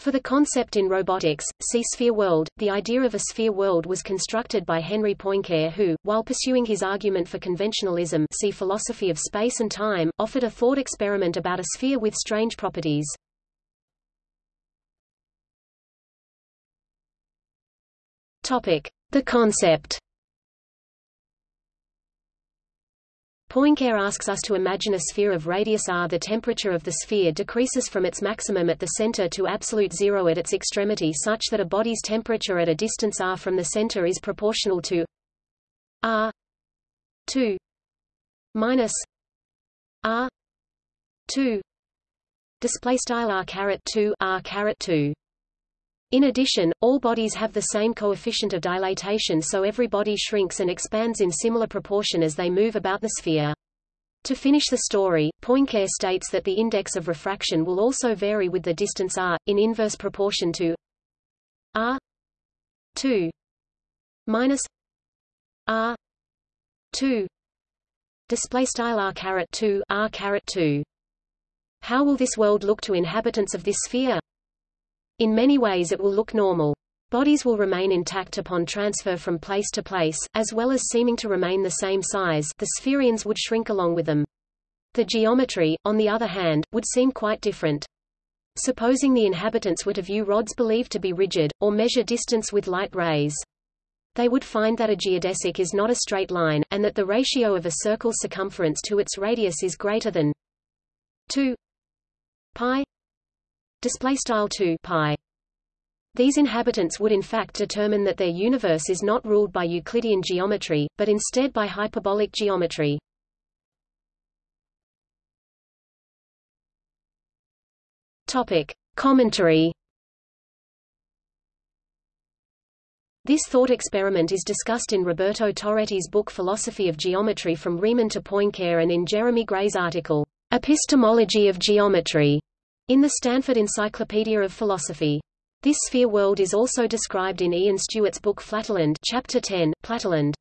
For the concept in robotics, see sphere world, the idea of a sphere world was constructed by Henri Poincare who, while pursuing his argument for conventionalism see philosophy of space and time, offered a thought experiment about a sphere with strange properties. Topic. The concept Poincare asks us to imagine a sphere of radius r. The temperature of the sphere decreases from its maximum at the center to absolute zero at its extremity such that a body's temperature at a distance r. from the center is proportional to r. 2 minus r. 2 display style r caret 2 r caret 2 in addition, all bodies have the same coefficient of dilatation so every body shrinks and expands in similar proportion as they move about the sphere. To finish the story, Poincare states that the index of refraction will also vary with the distance r, in inverse proportion to r 2 minus r 2 display style r caret 2 r caret 2 how will this world look to inhabitants of this sphere in many ways it will look normal. Bodies will remain intact upon transfer from place to place, as well as seeming to remain the same size the spherians would shrink along with them. The geometry, on the other hand, would seem quite different. Supposing the inhabitants were to view rods believed to be rigid, or measure distance with light rays. They would find that a geodesic is not a straight line, and that the ratio of a circle's circumference to its radius is greater than 2 pi display style 2 pi these inhabitants would in fact determine that their universe is not ruled by Euclidean geometry, but instead by hyperbolic geometry. Topic. Commentary This thought experiment is discussed in Roberto Torretti's book Philosophy of Geometry from Riemann to Poincare and in Jeremy Gray's article, Epistemology of Geometry, in the Stanford Encyclopedia of Philosophy. This sphere world is also described in Ian Stewart's book Flatterland Chapter 10, Platterland.